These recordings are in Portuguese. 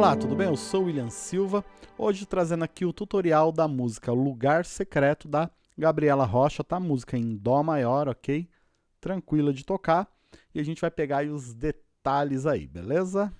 Olá, tudo bem? Eu sou William Silva, hoje trazendo aqui o tutorial da música Lugar Secreto da Gabriela Rocha, tá? Música em Dó maior, ok? Tranquila de tocar. E a gente vai pegar os detalhes aí, beleza?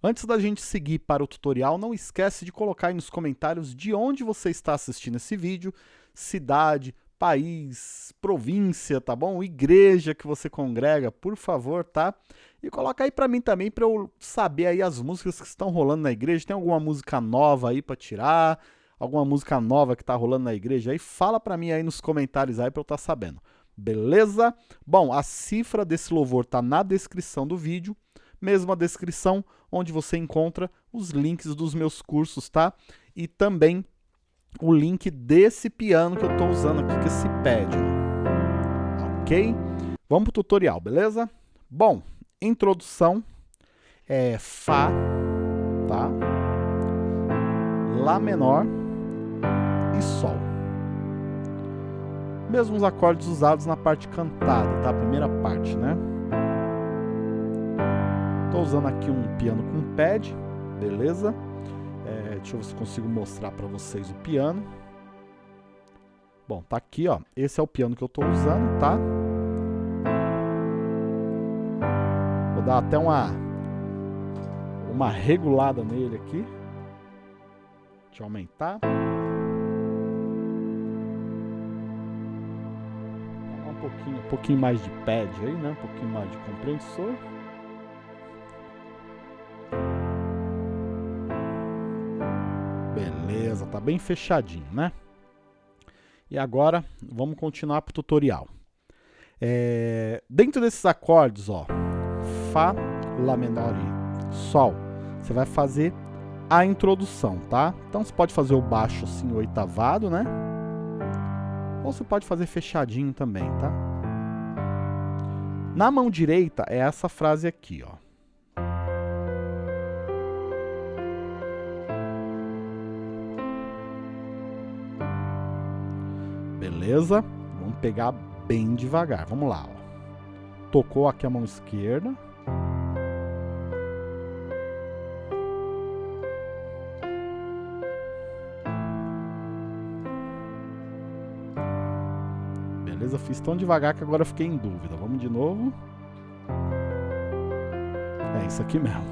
Antes da gente seguir para o tutorial, não esquece de colocar aí nos comentários de onde você está assistindo esse vídeo, cidade, país, província, tá bom? Igreja que você congrega, por favor, tá? E coloca aí para mim também para eu saber aí as músicas que estão rolando na igreja. Tem alguma música nova aí para tirar? Alguma música nova que tá rolando na igreja aí? Fala para mim aí nos comentários aí para eu estar tá sabendo. Beleza? Bom, a cifra desse louvor tá na descrição do vídeo, mesma descrição onde você encontra os links dos meus cursos, tá? E também o link desse piano que eu estou usando aqui, que é esse pad. Ok? Vamos para o tutorial, beleza? Bom, introdução é Fá, tá? Lá menor e Sol. Mesmos acordes usados na parte cantada, tá? A primeira parte, né? Estou usando aqui um piano com pad, beleza? É, deixa eu ver se consigo mostrar para vocês o piano. Bom, tá aqui, ó. Esse é o piano que eu estou usando, tá? Vou dar até uma uma regulada nele aqui. Deixa eu aumentar. Um pouquinho, um pouquinho mais de pad aí, né? Um pouquinho mais de compressor. Beleza, tá bem fechadinho, né? E agora, vamos continuar para o tutorial. É, dentro desses acordes, ó, Fá, Lá menor e Sol, você vai fazer a introdução, tá? Então você pode fazer o baixo assim, oitavado, né? Ou você pode fazer fechadinho também, tá? Na mão direita é essa frase aqui, ó. Beleza? Vamos pegar bem devagar. Vamos lá. Ó. Tocou aqui a mão esquerda. Beleza? Fiz tão devagar que agora fiquei em dúvida. Vamos de novo. É isso aqui mesmo.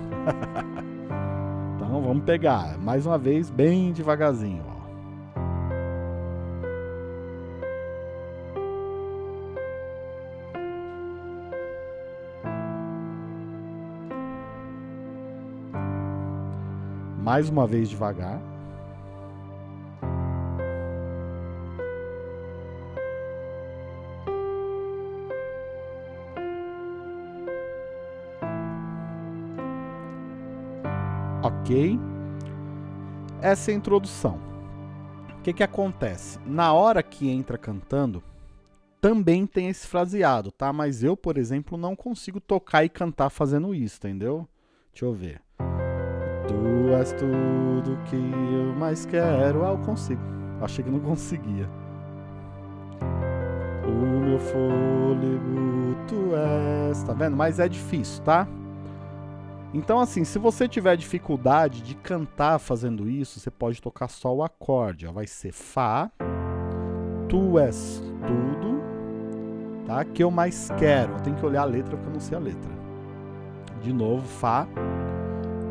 então vamos pegar. Mais uma vez, bem devagarzinho. Ó. mais uma vez devagar. Ok? Essa é a introdução. O que, que acontece? Na hora que entra cantando, também tem esse fraseado, tá? Mas eu, por exemplo, não consigo tocar e cantar fazendo isso, entendeu? Deixa eu ver. Tu és tudo que eu mais quero. Ah, eu consigo. Achei que não conseguia. O meu fôlego, tu és. Tá vendo? Mas é difícil, tá? Então, assim, se você tiver dificuldade de cantar fazendo isso, você pode tocar só o acorde. Ó. Vai ser Fá, Tu és tudo, tá? Que eu mais quero. Eu tenho que olhar a letra porque eu não sei a letra. De novo, Fá,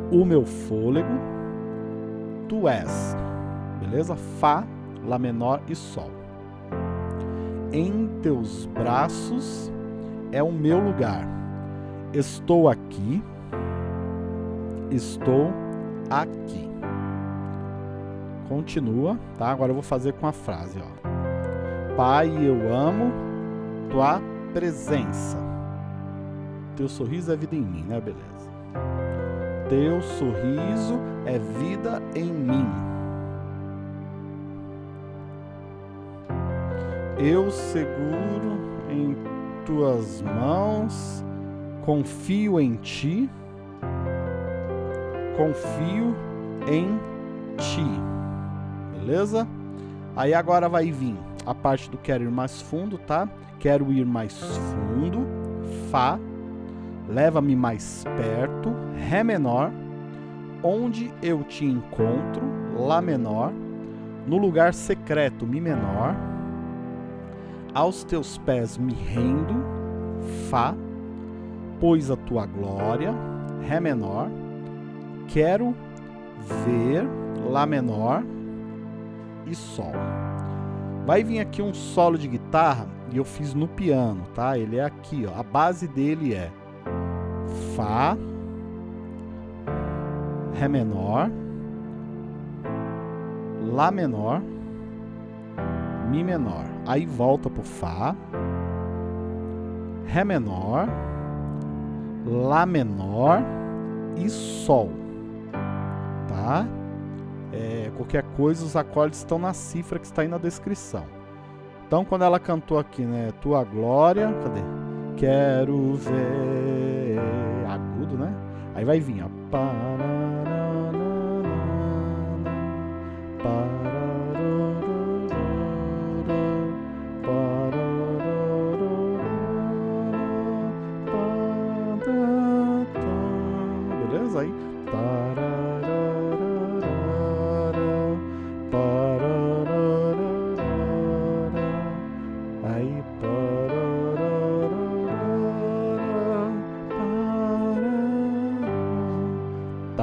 o meu fôlego, tu és, beleza? Fá, Lá menor e Sol. Em teus braços é o meu lugar. Estou aqui, estou aqui. Continua, tá? Agora eu vou fazer com a frase, ó. Pai, eu amo tua presença. Teu sorriso é vida em mim, né? Beleza teu sorriso é vida em mim. Eu seguro em tuas mãos, confio em ti, confio em ti. Beleza? Aí agora vai vir a parte do quero ir mais fundo, tá? Quero ir mais fundo, Fá, leva-me mais perto, Ré menor, onde eu te encontro, Lá menor, no lugar secreto, Mi menor, aos teus pés me rendo, Fá, pois a tua glória, Ré menor, quero ver, Lá menor e Sol. Vai vir aqui um solo de guitarra e eu fiz no piano, tá? Ele é aqui, ó. A base dele é Fá, Ré menor, Lá menor, Mi menor. Aí volta pro Fá, Ré menor, Lá menor e Sol, tá? É, qualquer coisa, os acordes estão na cifra que está aí na descrição. Então, quando ela cantou aqui, né? Tua glória, cadê? Quero ver. Agudo, né? Aí vai vir, ó. Beleza?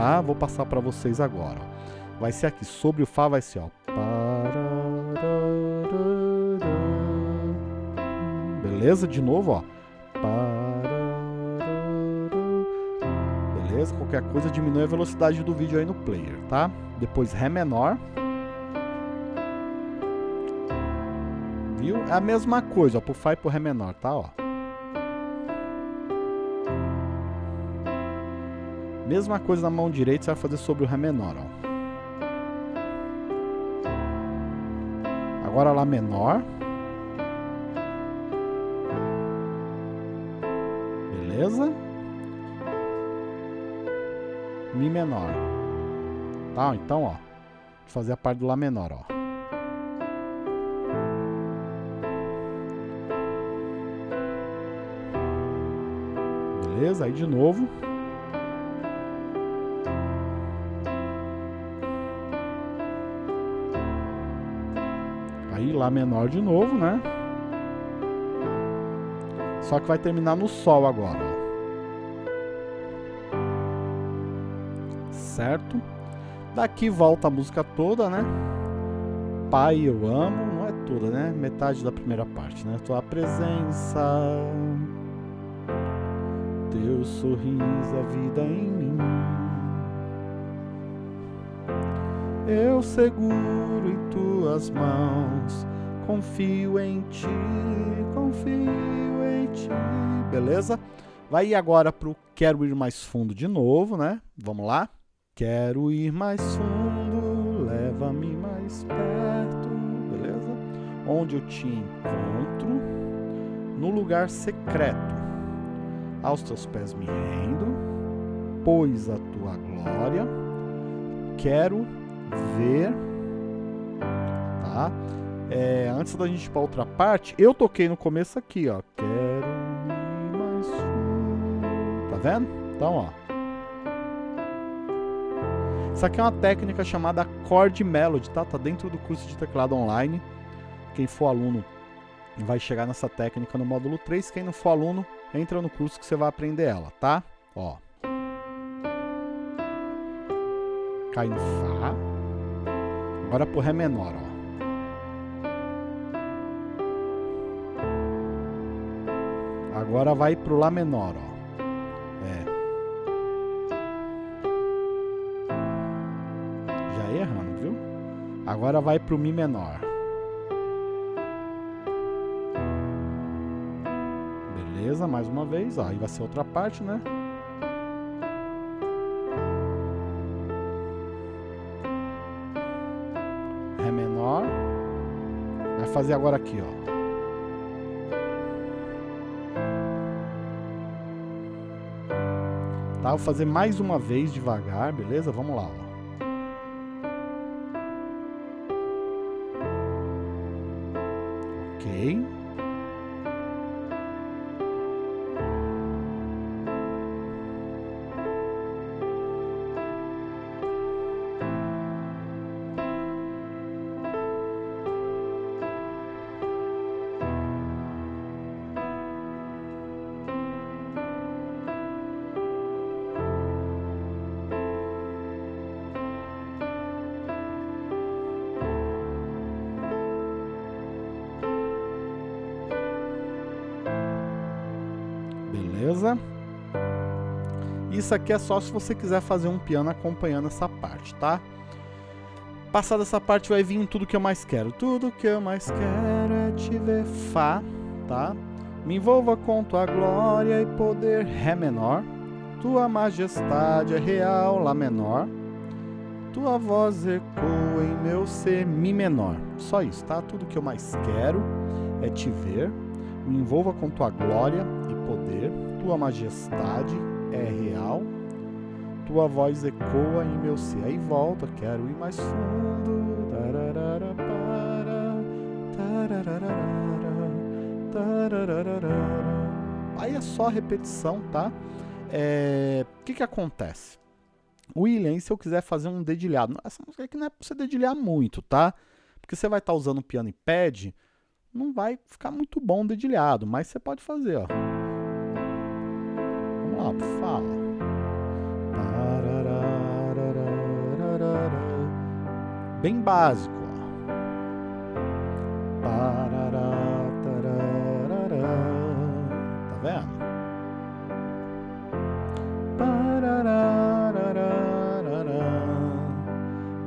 Tá? Vou passar para vocês agora. Vai ser aqui. Sobre o Fá vai ser, ó. Beleza? De novo, ó. Beleza? Qualquer coisa diminui a velocidade do vídeo aí no player, tá? Depois Ré menor. Viu? É a mesma coisa, ó, pro Fá e pro Ré menor, tá? Ó. Mesma coisa na mão direita, você vai fazer sobre o Ré menor, ó. Agora Lá menor. Beleza? Mi menor. Tá? Então, ó. Vou fazer a parte do Lá menor, ó. Beleza? Aí de novo. Lá menor de novo, né? Só que vai terminar no Sol agora, ó. Certo? Daqui volta a música toda, né? Pai, eu amo. Não é toda, né? Metade da primeira parte, né? Tua presença, teu sorriso, a vida em mim. Eu seguro em tuas mãos, confio em ti, confio em ti. Beleza? Vai agora pro Quero Ir Mais Fundo de novo, né? Vamos lá? Quero ir mais fundo, leva-me mais perto, beleza? Onde eu te encontro, no lugar secreto. Aos teus pés me rendo, pois a tua glória quero ver, tá? É, antes da gente ir para outra parte, eu toquei no começo aqui, ó. Quero mais tá vendo? Então, ó. Isso aqui é uma técnica chamada Chord Melody, tá? Tá dentro do curso de teclado online. Quem for aluno vai chegar nessa técnica no módulo 3. Quem não for aluno, entra no curso que você vai aprender ela, tá? Ó. Cai no Fá. Agora pro Ré menor, ó. Agora vai pro Lá menor, ó. É. Já errando, viu? Agora vai pro Mi menor. Beleza, mais uma vez, ó. Aí vai ser outra parte, né? Vai fazer agora aqui, ó. Tá? Vou fazer mais uma vez devagar, beleza? Vamos lá, ó. Ok. Beleza? Isso aqui é só se você quiser fazer um piano acompanhando essa parte, tá? Passada essa parte vai vir tudo que eu mais quero. Tudo que eu mais quero é te ver Fá, tá? Me envolva com tua glória e poder Ré menor. Tua majestade é real Lá menor. Tua voz ecoa em meu ser Mi menor. Só isso, tá? Tudo que eu mais quero é te ver. Me envolva com tua glória e poder. Tua majestade é real. Tua voz ecoa em meu ser. Aí volta, quero ir mais fundo. Aí é só repetição, tá? É... O que que acontece? O William, se eu quiser fazer um dedilhado, essa música aqui não é pra você dedilhar muito, tá? Porque você vai estar tá usando piano e pad, não vai ficar muito bom dedilhado, mas você pode fazer, ó. Lá, fala. Bem básico. Tá vendo?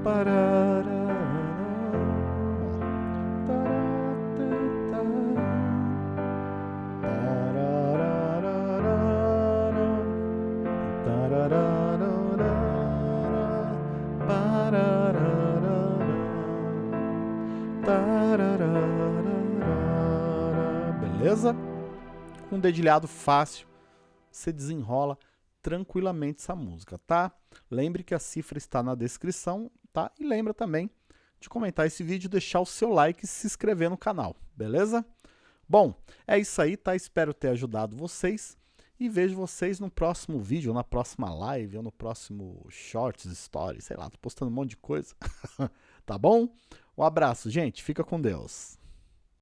Beleza? Um dedilhado fácil, você desenrola tranquilamente essa música, tá? Lembre que a cifra está na descrição, tá? E lembra também de comentar esse vídeo, deixar o seu like e se inscrever no canal, beleza? Bom, é isso aí, tá? Espero ter ajudado vocês e vejo vocês no próximo vídeo, na próxima live, ou no próximo Shorts, Stories, sei lá, tô postando um monte de coisa, tá bom? Um abraço, gente, fica com Deus.